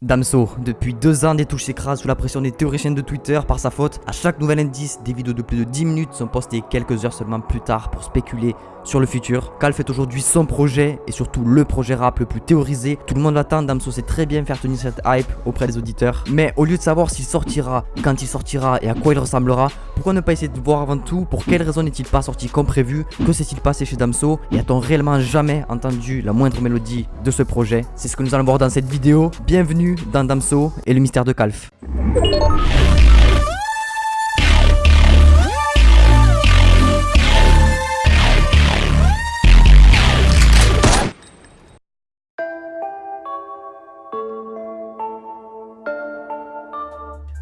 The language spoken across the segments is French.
Damso, depuis deux ans, des touches s'écrasent sous la pression des théoriciens de Twitter par sa faute. À chaque nouvel indice, des vidéos de plus de 10 minutes sont postées quelques heures seulement plus tard pour spéculer sur le futur. Calf est aujourd'hui son projet et surtout le projet rap le plus théorisé. Tout le monde l'attend, Damso sait très bien faire tenir cette hype auprès des auditeurs. Mais au lieu de savoir s'il sortira, quand il sortira et à quoi il ressemblera, pourquoi ne pas essayer de voir avant tout pour quelle raison n'est-il pas sorti comme prévu Que s'est-il passé chez Damso Et a-t-on réellement jamais entendu la moindre mélodie de ce projet? C'est ce que nous allons voir dans cette vidéo. Bienvenue dans Damso et le mystère de Calf.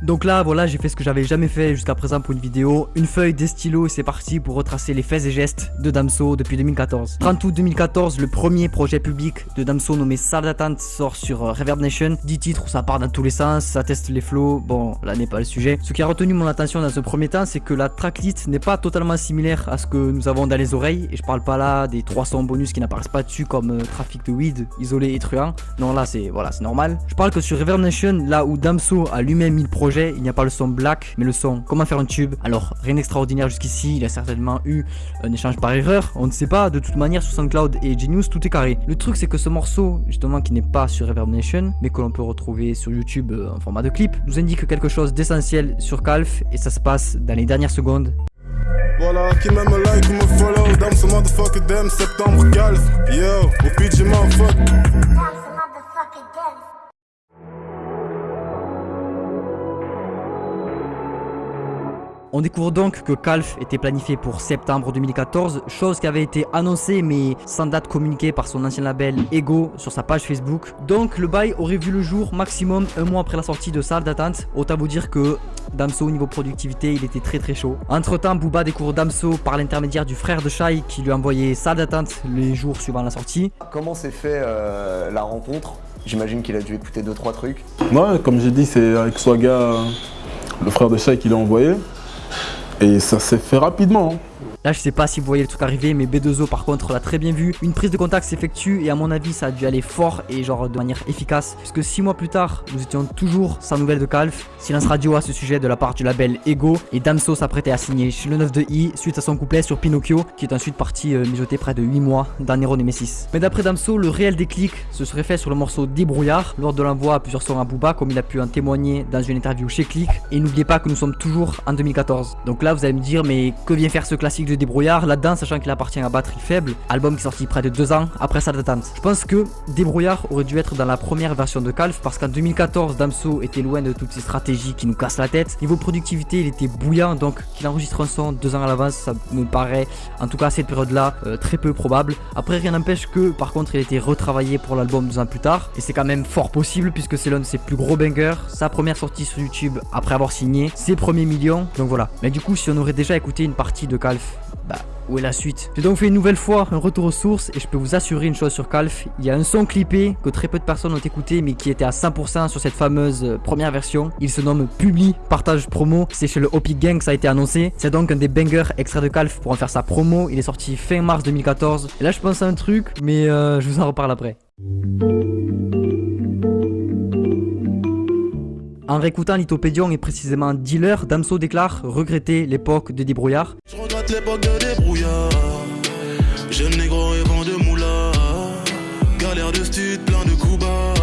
Donc là, voilà, j'ai fait ce que j'avais jamais fait jusqu'à présent pour une vidéo. Une feuille, des stylos et c'est parti pour retracer les faits et gestes de Damso depuis 2014. 30 août 2014, le premier projet public de Damso nommé Salle d'attente sort sur euh, Reverb Nation. 10 titres ça part dans tous les sens, ça teste les flows. Bon, là n'est pas le sujet. Ce qui a retenu mon attention dans ce premier temps, c'est que la tracklist n'est pas totalement similaire à ce que nous avons dans les oreilles. Et je parle pas là des 300 bonus qui n'apparaissent pas dessus comme euh, trafic de weed, isolé et truand. Non, là c'est voilà, c'est normal. Je parle que sur Reverb Nation, là où Damso a lui-même mis le projet il n'y a pas le son black, mais le son comment faire un tube? Alors, rien d'extraordinaire jusqu'ici, il a certainement eu un échange par erreur, on ne sait pas, de toute manière sur SoundCloud et Genius, tout est carré. Le truc c'est que ce morceau, justement qui n'est pas sur Reverb Nation, mais que l'on peut retrouver sur YouTube euh, en format de clip, nous indique quelque chose d'essentiel sur Calf, et ça se passe dans les dernières secondes. Voilà, qui me like me follow, ce septembre Calf, On découvre donc que Calf était planifié pour septembre 2014, chose qui avait été annoncée mais sans date communiquée par son ancien label Ego sur sa page Facebook. Donc le bail aurait vu le jour maximum un mois après la sortie de Salle d'attente. Autant vous dire que Damso au niveau productivité il était très très chaud. Entre temps Booba découvre Damso par l'intermédiaire du frère de Shai qui lui a envoyé Salle d'attente les jours suivant la sortie. Comment s'est fait euh, la rencontre? J'imagine qu'il a dû écouter 2-3 trucs. Ouais, comme j'ai dit, c'est avec Swaga, le frère de Shai qui l'a envoyé. Et ça s'est fait rapidement. Là, je sais pas si vous voyez le truc arriver, mais B2O par contre l'a très bien vu. Une prise de contact s'effectue et à mon avis, ça a dû aller fort et genre de manière efficace. Puisque 6 mois plus tard, nous étions toujours sans nouvelles de Calf. Silence radio à ce sujet de la part du label Ego. Et Damso s'apprêtait à signer chez le 9 de I suite à son couplet sur Pinocchio, qui est ensuite parti euh, mijoter près de 8 mois dans Nero Nemesis. Mais d'après Damso, le réel déclic se serait fait sur le morceau Débrouillard lors de l'envoi à plusieurs sons à Booba, comme il a pu en témoigner dans une interview chez Click. Et n'oubliez pas que nous sommes toujours en 2014. Donc là, vous allez me dire, mais que vient faire ce classique de Débrouillard Là-dedans, sachant qu'il appartient à Batterie Faible, album qui est sorti près de deux ans après sa d'attente. Je pense que Débrouillard aurait dû être dans la première version de Calf parce qu'en 2014, Damso était loin de toutes ces stratégies qui nous cassent la tête. Niveau productivité, il était bouillant donc qu'il enregistre un son deux ans à l'avance, ça me paraît en tout cas à cette période-là euh, très peu probable. Après, rien n'empêche que par contre, il a été retravaillé pour l'album deux ans plus tard et c'est quand même fort possible puisque c'est l'un de ses plus gros bangers, sa première sortie sur YouTube après avoir signé, ses premiers millions. Donc voilà. Mais du coup, si on aurait déjà écouté une partie de Calf, bah où est la suite? J'ai donc fait une nouvelle fois un retour aux sources et je peux vous assurer une chose sur Calf, il y a un son clippé que très peu de personnes ont écouté mais qui était à 100% sur cette fameuse euh, première version. Il se nomme Publi Partage Promo, c'est chez le Hopi Gang ça a été annoncé. C'est donc un des bangers extraits de Calf pour en faire sa promo, il est sorti fin mars 2014. Et là je pense à un truc mais euh, je vous en reparle après. En réécoutant Lithopédion et précisément Dealer, Damso déclare regretter l'époque de débrouillard. L'époque de débrouillard. Jeune négro rêvant de moula. Galère de stud, plein de coups bas.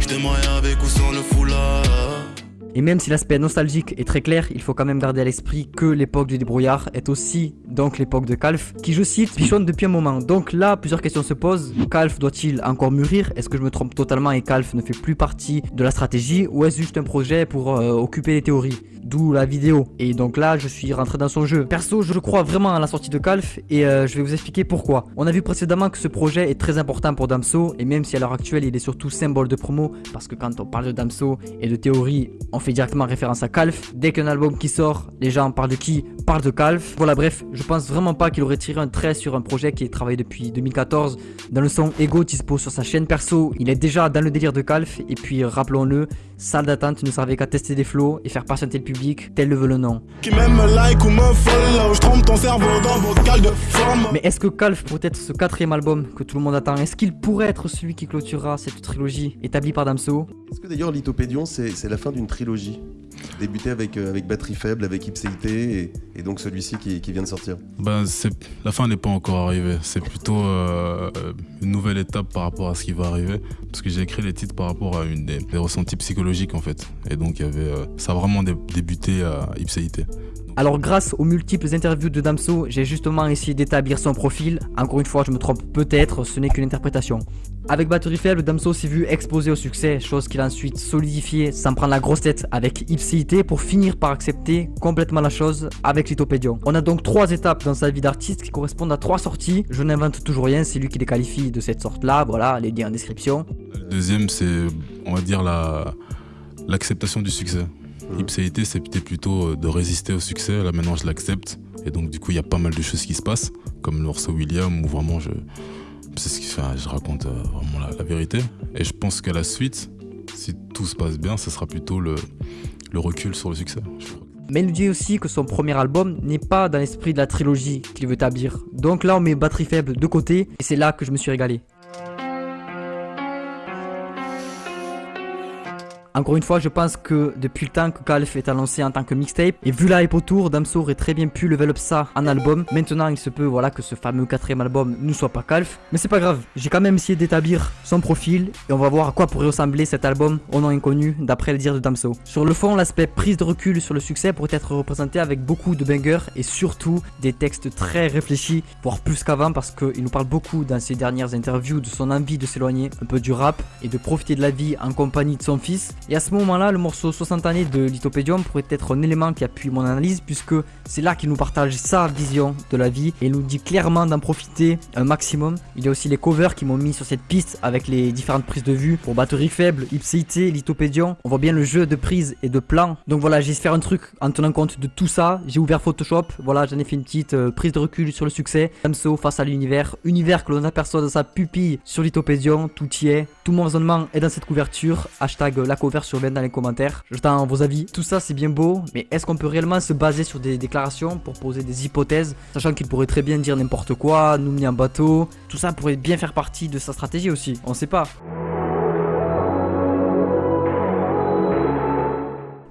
Je t'aimerais avec ou sans le foulard. Et même si l'aspect nostalgique est très clair, il faut quand même garder à l'esprit que l'époque du débrouillard est aussi donc l'époque de Calf, qui je cite, bichonne depuis un moment. Donc là, plusieurs questions se posent. Calf doit-il encore mûrir? Est-ce que je me trompe totalement et Calf ne fait plus partie de la stratégie? Ou est-ce juste un projet pour euh, occuper les théories? D'où la vidéo. Et donc là, je suis rentré dans son jeu. Perso, je crois vraiment à la sortie de Calf et euh, je vais vous expliquer pourquoi. On a vu précédemment que ce projet est très important pour Damso et même si à l'heure actuelle il est surtout symbole de promo parce que quand on parle de Damso et de théorie, on fait directement référence à Calf. Dès qu'un album qui sort, les gens parlent de qui Parlent de Calf. Voilà, bref, je pense vraiment pas qu'il aurait tiré un trait sur un projet qui est travaillé depuis 2014. Dans le son Ego dispo sur sa chaîne perso, il est déjà dans le délire de Calf. Et puis, rappelons-le, salle d'attente ne servait qu'à tester des flows et faire patienter le public, tel le veut le nom. Mais est-ce que Calf pourrait être ce quatrième album que tout le monde attend? Est-ce qu'il pourrait être celui qui clôturera cette trilogie établie par Damso? Est-ce que d'ailleurs Lithopédion c'est la fin d'une trilogie Débuté avec, euh, avec Batterie Faible, avec Ipséité et, et donc celui-ci qui, qui, vient de sortir ben, La fin n'est pas encore arrivée. C'est plutôt euh, une nouvelle étape par rapport à ce qui va arriver. Parce que j'ai écrit les titres par rapport à une des, ressentis psychologiques en fait. Et donc y avait, euh, ça a vraiment débuté à Ipséité. Alors grâce aux multiples interviews de Damso, j'ai justement essayé d'établir son profil. Encore une fois, je me trompe peut-être, ce n'est qu'une interprétation. Avec Batterie Faible, Damso s'est vu exposer au succès, chose qu'il a ensuite solidifié sans prendre la grosse tête avec Ipséité pour finir par accepter complètement la chose avec Lithopédion. On a donc trois étapes dans sa vie d'artiste qui correspondent à trois sorties. Je n'invente toujours rien, c'est lui qui les qualifie de cette sorte-là, voilà, les liens en description. Le deuxième, c'est, on va dire, l'acceptation du succès. Ipséité, c'était plutôt euh, de résister au succès. Là, maintenant, je l'accepte. Et donc, du coup, il y a pas mal de choses qui se passent, comme le morceau William, où vraiment je, c'est ce qui fait, je raconte euh, vraiment la, vérité. Et je pense qu'à la suite, si tout se passe bien, ce sera plutôt le, le recul sur le succès. Mais il nous dit aussi que son premier album n'est pas dans l'esprit de la trilogie qu'il veut établir. Donc là, on met Batterie Faible de côté, et c'est là que je me suis régalé. Encore une fois, je pense que depuis le temps que Calf est annoncé en tant que mixtape, et vu la hype autour, Damso aurait très bien pu level up ça en album. Maintenant, il se peut voilà que ce fameux quatrième album ne soit pas Calf, mais c'est pas grave. J'ai quand même essayé d'établir son profil et on va voir à quoi pourrait ressembler cet album au nom inconnu d'après le dire de Damso. Sur le fond, l'aspect prise de recul sur le succès pourrait être représenté avec beaucoup de bangers et surtout des textes très réfléchis, voire plus qu'avant parce qu'il nous parle beaucoup dans ses dernières interviews de son envie de s'éloigner un peu du rap et de profiter de la vie en compagnie de son fils. Et à ce moment-là, le morceau 60 années de Lithopédium pourrait être un élément qui appuie mon analyse puisque c'est là qu'il nous partage sa vision de la vie et nous dit clairement d'en profiter un maximum. Il y a aussi les covers qui m'ont mis sur cette piste avec les différentes prises de vue pour batterie faible, Ipséité, Lithopédium. On voit bien le jeu de prise et de plan. Donc voilà, j'ai faire un truc en tenant compte de tout ça. J'ai ouvert Photoshop. Voilà, j'en ai fait une petite euh, prise de recul sur le succès. Damso face à l'univers. Univers que l'on aperçoit dans sa pupille sur Lithopédium. Tout y est. Tout mon raisonnement est dans cette couverture. Hashtag la cover sur dans les commentaires. J'attends vos avis. Tout ça, c'est bien beau, mais est-ce qu'on peut réellement se baser sur des déclarations pour poser des hypothèses, sachant qu'il pourrait très bien dire n'importe quoi, nous mener en bateau? Tout ça pourrait bien faire partie de sa stratégie aussi. On sait pas.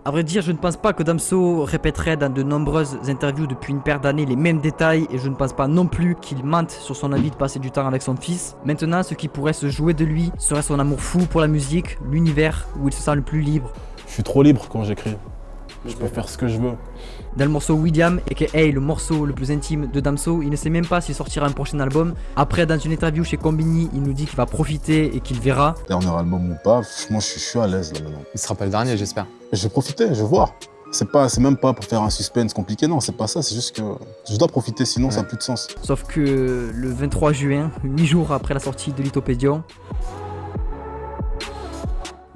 A vrai dire, je ne pense pas que Damso répéterait dans de nombreuses interviews depuis une paire d'années les mêmes détails et je ne pense pas non plus qu'il mente sur son envie de passer du temps avec son fils. Maintenant, ce qui pourrait se jouer de lui serait son amour fou pour la musique, l'univers où il se sent le plus libre. Je suis trop libre quand j'écris. Je peux faire ce que je veux. Dans le morceau William, et que hey, le morceau le plus intime de Damso, il ne sait même pas s'il sortira un prochain album. Après, dans une interview chez Combini, il nous dit qu'il va profiter et qu'il verra. Dernier album ou pas, moi je suis, à l'aise là maintenant. Il sera pas le dernier, j'espère. Je vais profiter, je vais voir. C'est pas, c'est même pas pour faire un suspense compliqué, non, c'est pas ça, c'est juste que je dois profiter, sinon ça n'a plus de sens. Sauf que le 23 juin, 8 jours après la sortie de Lithopédion,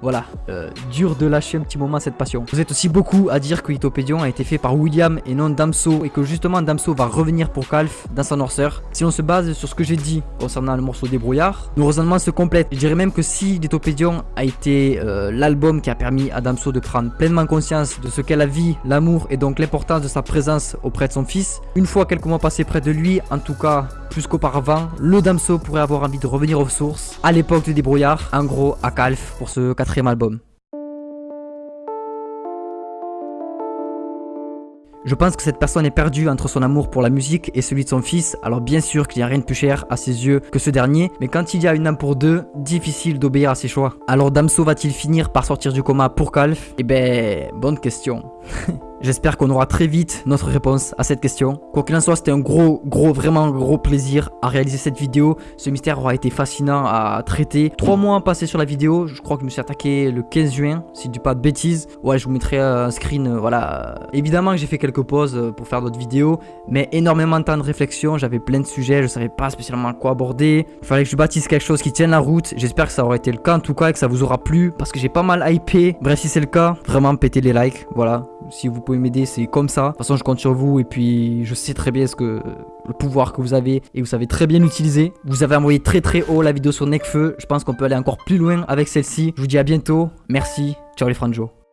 voilà, euh, dur de lâcher un petit moment cette passion. Vous êtes aussi beaucoup à dire que Itopédion a été fait par William et non Damso et que justement Damso va revenir pour Calf dans sa noirceur. Si on se base sur ce que j'ai dit concernant le morceau Débrouillard, nos raisonnements se complètent. Je dirais même que si Itopédion a été euh, l'album qui a permis à Damso de prendre pleinement conscience de ce qu'est la vie, l'amour et donc l'importance de sa présence auprès de son fils, une fois quelques mois passés près de lui, en tout cas plus qu'auparavant, le Damso pourrait avoir envie de revenir aux sources à l'époque du débrouillard, en gros à Calf pour ce quatrième album. Je pense que cette personne est perdue entre son amour pour la musique et celui de son fils, alors bien sûr qu'il n'y a rien de plus cher à ses yeux que ce dernier, mais quand il y a une âme pour deux, difficile d'obéir à ses choix. Alors Damso va-t-il finir par sortir du coma pour Calf Eh ben, bonne question. J'espère qu'on aura très vite notre réponse à cette question. Quoi qu'il en soit, c'était un gros, gros, vraiment gros plaisir à réaliser cette vidéo. Ce mystère aura été fascinant à traiter. Trois mois passés sur la vidéo. Je crois que je me suis attaqué le 15 juin, si je dis pas de bêtises. Ouais, je vous mettrai un screen, euh, voilà. Évidemment que j'ai fait quelques pauses euh, pour faire d'autres vidéos, mais énormément de temps de réflexion. J'avais plein de sujets, je savais pas spécialement quoi aborder. Il fallait que je bâtisse quelque chose qui tienne la route. J'espère que ça aura été le cas en tout cas et que ça vous aura plu parce que j'ai pas mal hypé. Bref, si c'est le cas, vraiment pétez les likes. Voilà, si vous pouvez m'aider, c'est comme ça. De toute façon, je compte sur vous et puis je sais très bien ce que le pouvoir que vous avez et vous savez très bien l'utiliser. Vous avez envoyé très très haut la vidéo sur Necfeu. Je pense qu'on peut aller encore plus loin avec celle-ci. Je vous dis à bientôt. Merci. Ciao les franjo.